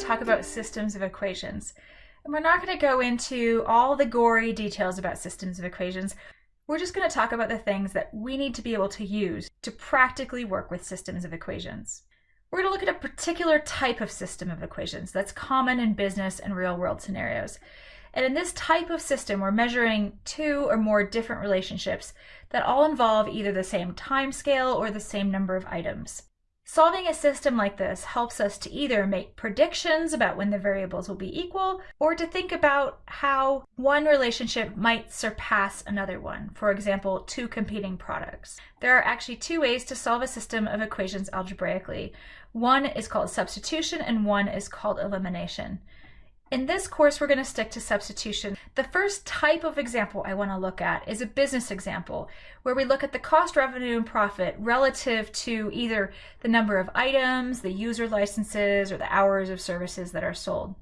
talk about systems of equations. And we're not going to go into all the gory details about systems of equations. We're just going to talk about the things that we need to be able to use to practically work with systems of equations. We're going to look at a particular type of system of equations that's common in business and real world scenarios. And in this type of system, we're measuring two or more different relationships that all involve either the same time scale or the same number of items. Solving a system like this helps us to either make predictions about when the variables will be equal or to think about how one relationship might surpass another one, for example, two competing products. There are actually two ways to solve a system of equations algebraically. One is called substitution and one is called elimination. In this course, we're going to stick to substitution. The first type of example I want to look at is a business example, where we look at the cost, revenue, and profit relative to either the number of items, the user licenses, or the hours of services that are sold.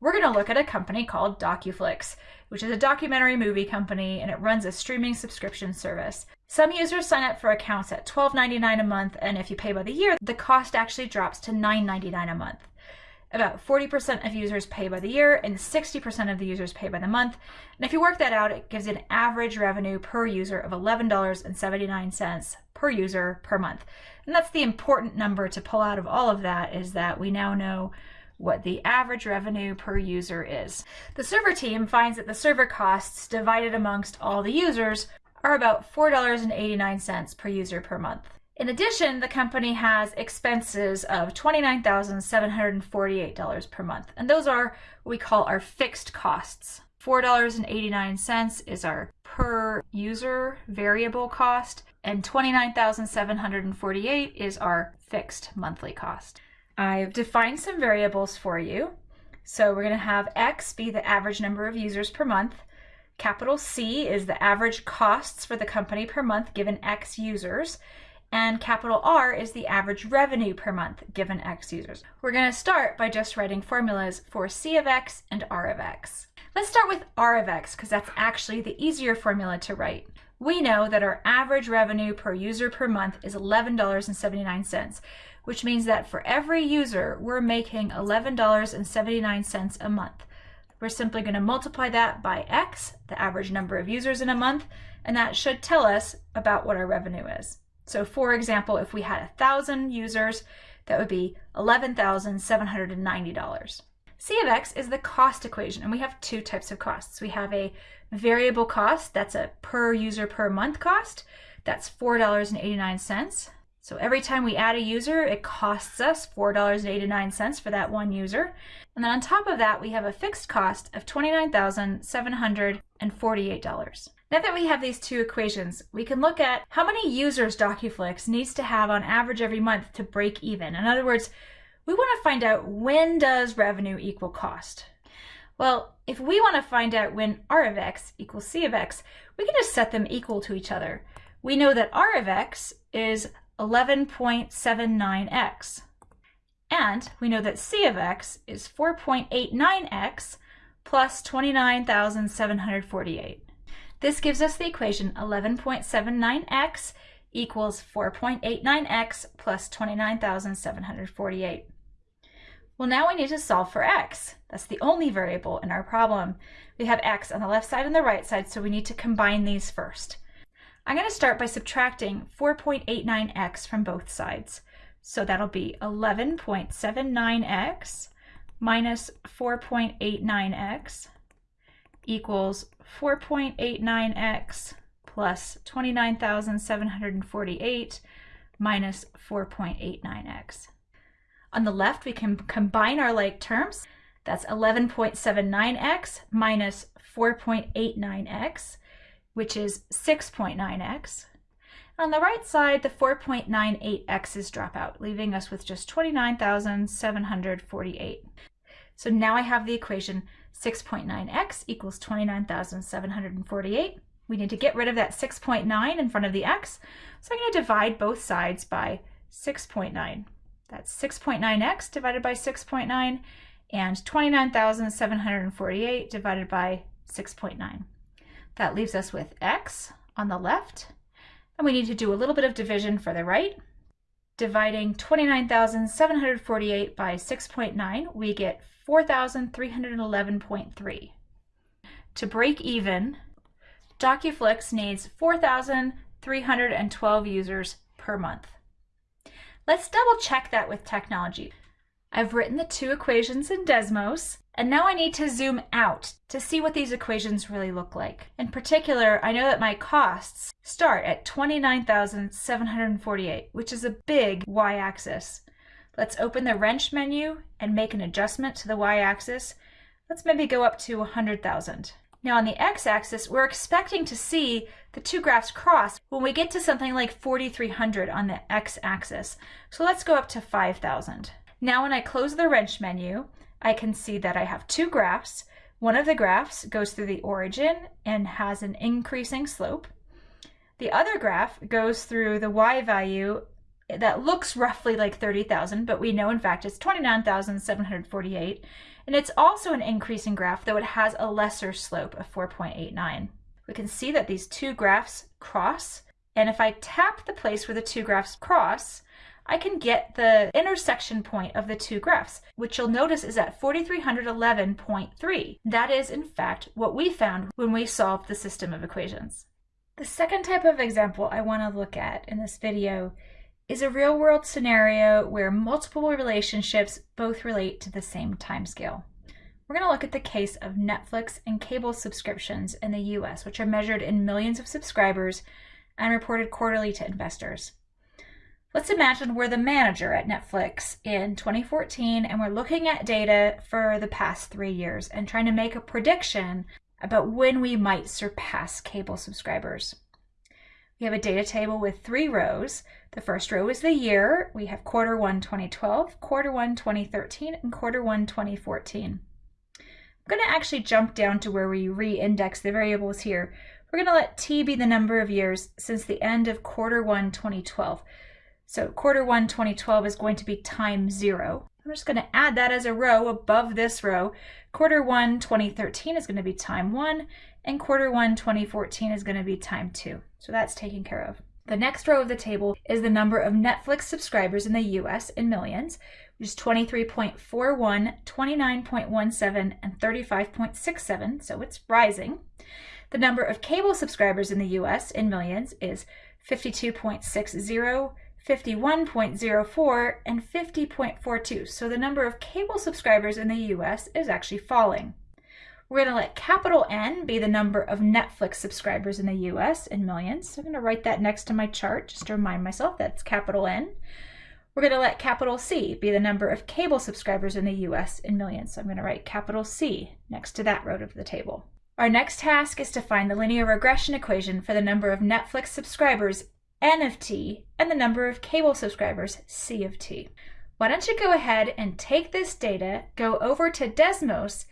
We're going to look at a company called DocuFlix, which is a documentary movie company, and it runs a streaming subscription service. Some users sign up for accounts at $12.99 a month, and if you pay by the year, the cost actually drops to $9.99 a month. About 40% of users pay by the year and 60% of the users pay by the month. And if you work that out, it gives an average revenue per user of $11.79 per user per month. And that's the important number to pull out of all of that is that we now know what the average revenue per user is. The server team finds that the server costs divided amongst all the users are about $4.89 per user per month. In addition, the company has expenses of $29,748 per month, and those are what we call our fixed costs. $4.89 is our per user variable cost, and 29,748 is our fixed monthly cost. I've defined some variables for you. So we're going to have X be the average number of users per month. Capital C is the average costs for the company per month given X users and capital R is the average revenue per month given X users. We're going to start by just writing formulas for C of X and R of X. Let's start with R of X because that's actually the easier formula to write. We know that our average revenue per user per month is $11.79, which means that for every user, we're making $11.79 a month. We're simply going to multiply that by X, the average number of users in a month, and that should tell us about what our revenue is. So for example, if we had a thousand users, that would be $11,790. C of X is the cost equation, and we have two types of costs. We have a variable cost, that's a per user per month cost, that's $4.89. So every time we add a user, it costs us $4.89 for that one user. And then on top of that, we have a fixed cost of $29,748. Now that we have these two equations, we can look at how many users DocuFlix needs to have on average every month to break even. In other words, we want to find out when does revenue equal cost. Well, if we want to find out when R of X equals C of X, we can just set them equal to each other. We know that R of X is 11.79x. And we know that C of X is 4.89x plus 29,748. This gives us the equation 11.79x equals 4.89x plus 29,748. Well, now we need to solve for x. That's the only variable in our problem. We have x on the left side and the right side, so we need to combine these first. I'm going to start by subtracting 4.89x from both sides. So that'll be 11.79x minus 4.89x equals 4.89x plus 29,748 minus 4.89x. On the left, we can combine our like terms. That's 11.79x minus 4.89x, which is 6.9x. On the right side, the 4.98x's drop out, leaving us with just 29,748. So now I have the equation 6.9x equals 29,748. We need to get rid of that 6.9 in front of the x, so I'm going to divide both sides by 6.9. That's 6.9x divided by 6.9 and 29,748 divided by 6.9. That leaves us with x on the left, and we need to do a little bit of division for the right. Dividing 29,748 by 6.9, we get 4,311.3. To break even, DocuFlix needs 4,312 users per month. Let's double check that with technology. I've written the two equations in Desmos, and now I need to zoom out to see what these equations really look like. In particular, I know that my costs start at 29,748, which is a big y-axis. Let's open the wrench menu and make an adjustment to the y-axis. Let's maybe go up to 100,000. Now on the x-axis, we're expecting to see the two graphs cross when we get to something like 4,300 on the x-axis. So let's go up to 5,000. Now when I close the wrench menu, I can see that I have two graphs. One of the graphs goes through the origin and has an increasing slope. The other graph goes through the y value that looks roughly like 30,000, but we know in fact it's 29,748. And it's also an increasing graph, though it has a lesser slope of 4.89. We can see that these two graphs cross. And if I tap the place where the two graphs cross, I can get the intersection point of the two graphs, which you'll notice is at 4311.3. That is, in fact, what we found when we solved the system of equations. The second type of example I want to look at in this video is a real-world scenario where multiple relationships both relate to the same timescale. We're going to look at the case of Netflix and cable subscriptions in the US, which are measured in millions of subscribers and reported quarterly to investors. Let's imagine we're the manager at Netflix in 2014 and we're looking at data for the past three years and trying to make a prediction about when we might surpass cable subscribers. We have a data table with three rows. The first row is the year. We have quarter one 2012, quarter one 2013, and quarter one 2014. I'm going to actually jump down to where we re-index the variables here. We're going to let t be the number of years since the end of quarter one 2012. So quarter one 2012 is going to be time zero. I'm just going to add that as a row above this row. Quarter one 2013 is going to be time one, and quarter one 2014 is going to be time two. So that's taken care of. The next row of the table is the number of Netflix subscribers in the US in millions, which is 23.41, 29.17, and 35.67, so it's rising. The number of cable subscribers in the US in millions is 52.60, 51.04 and 50.42. So the number of cable subscribers in the US is actually falling. We're going to let capital N be the number of Netflix subscribers in the US in millions. So I'm going to write that next to my chart just to remind myself that's capital N. We're going to let capital C be the number of cable subscribers in the US in millions. So I'm going to write capital C next to that row of the table. Our next task is to find the linear regression equation for the number of Netflix subscribers N of t, and the number of cable subscribers, C of t. Why don't you go ahead and take this data, go over to Desmos,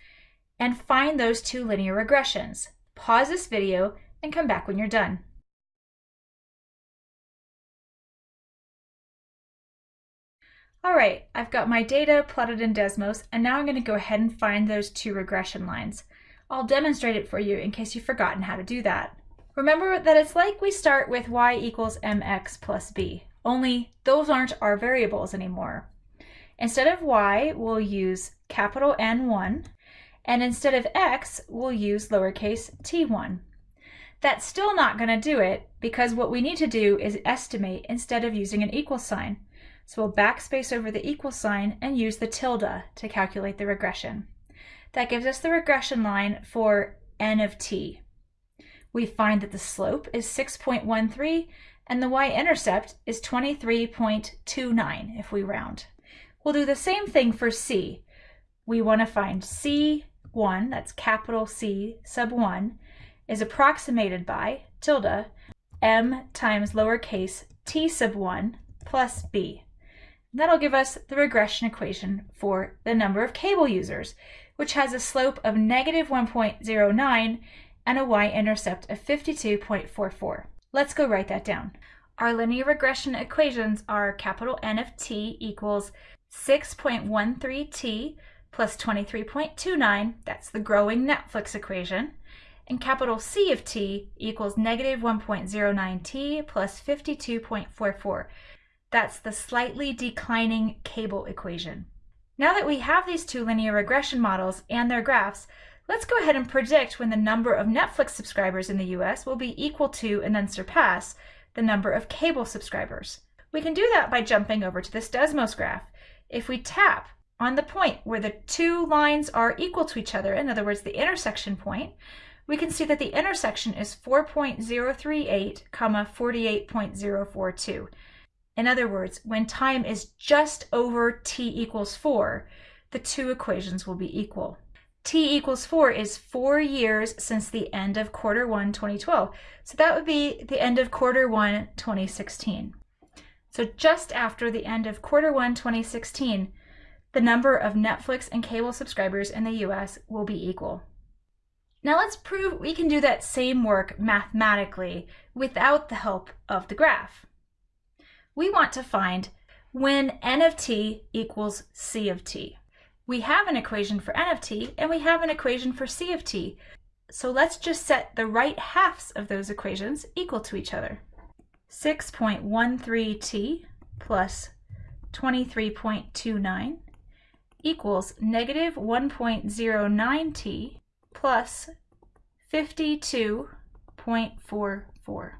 and find those two linear regressions. Pause this video and come back when you're done. All right, I've got my data plotted in Desmos, and now I'm going to go ahead and find those two regression lines. I'll demonstrate it for you in case you've forgotten how to do that. Remember that it's like we start with y equals mx plus b, only those aren't our variables anymore. Instead of y, we'll use capital N1, and instead of x, we'll use lowercase t1. That's still not going to do it because what we need to do is estimate instead of using an equal sign. So we'll backspace over the equal sign and use the tilde to calculate the regression. That gives us the regression line for n of t we find that the slope is 6.13 and the y-intercept is 23.29 if we round. We'll do the same thing for c. We want to find c1, that's capital C sub 1, is approximated by tilde m times lowercase t sub 1 plus b. That'll give us the regression equation for the number of cable users, which has a slope of negative 1.09 and a y-intercept of 52.44. Let's go write that down. Our linear regression equations are capital N of t equals 6.13t plus 23.29, that's the growing Netflix equation, and capital C of t equals negative 1.09t plus 52.44. That's the slightly declining cable equation. Now that we have these two linear regression models and their graphs, let's go ahead and predict when the number of Netflix subscribers in the US will be equal to and then surpass the number of cable subscribers. We can do that by jumping over to this Desmos graph. If we tap on the point where the two lines are equal to each other, in other words, the intersection point, we can see that the intersection is 4.038, comma 48.042. In other words, when time is just over t equals 4, the two equations will be equal. T equals 4 is four years since the end of quarter 1 2012. So that would be the end of quarter 1 2016. So just after the end of quarter 1 2016, the number of Netflix and cable subscribers in the US will be equal. Now let's prove we can do that same work mathematically without the help of the graph we want to find when n of t equals c of t. We have an equation for n of t and we have an equation for c of t. So let's just set the right halves of those equations equal to each other. 6.13t plus 23.29 equals negative 1.09t plus 52.44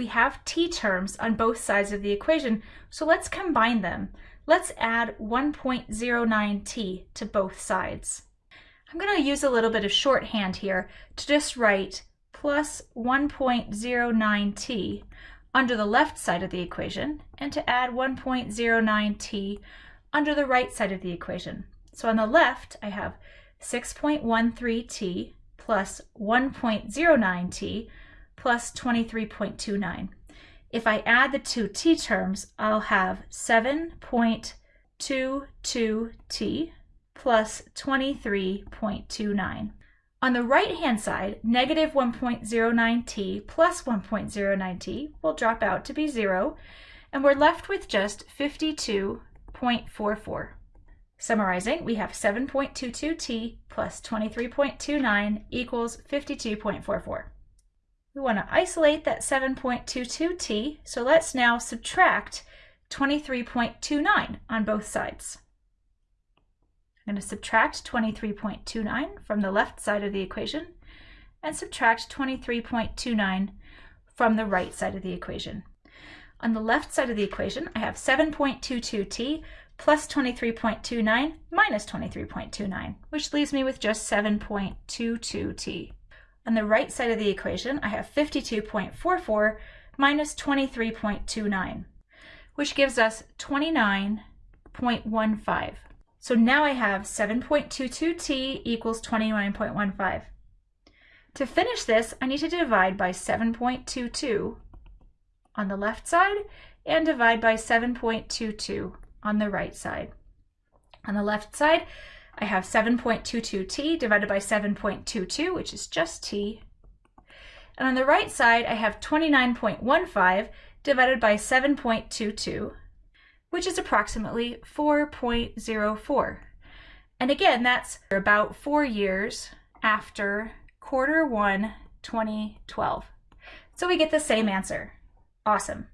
we have t terms on both sides of the equation, so let's combine them. Let's add 1.09t to both sides. I'm going to use a little bit of shorthand here to just write plus 1.09t under the left side of the equation and to add 1.09t under the right side of the equation. So on the left, I have 6.13t plus 1.09t plus 23.29. If I add the two t terms, I'll have 7.22t plus 23.29. On the right-hand side, negative 1.09t plus 1.09t will drop out to be 0, and we're left with just 52.44. Summarizing, we have 7.22t plus 23.29 equals 52.44. We want to isolate that 7.22t, so let's now subtract 23.29 on both sides. I'm going to subtract 23.29 from the left side of the equation and subtract 23.29 from the right side of the equation. On the left side of the equation, I have 7.22t plus 23.29 minus 23.29, which leaves me with just 7.22t. On the right side of the equation, I have 52.44 minus 23.29, which gives us 29.15. So now I have 7.22t equals 29.15. To finish this, I need to divide by 7.22 on the left side and divide by 7.22 on the right side. On the left side, I have 7.22t divided by 7.22, which is just t. And on the right side, I have 29.15 divided by 7.22, which is approximately 4.04. And again, that's about four years after quarter one, 2012. So we get the same answer. Awesome.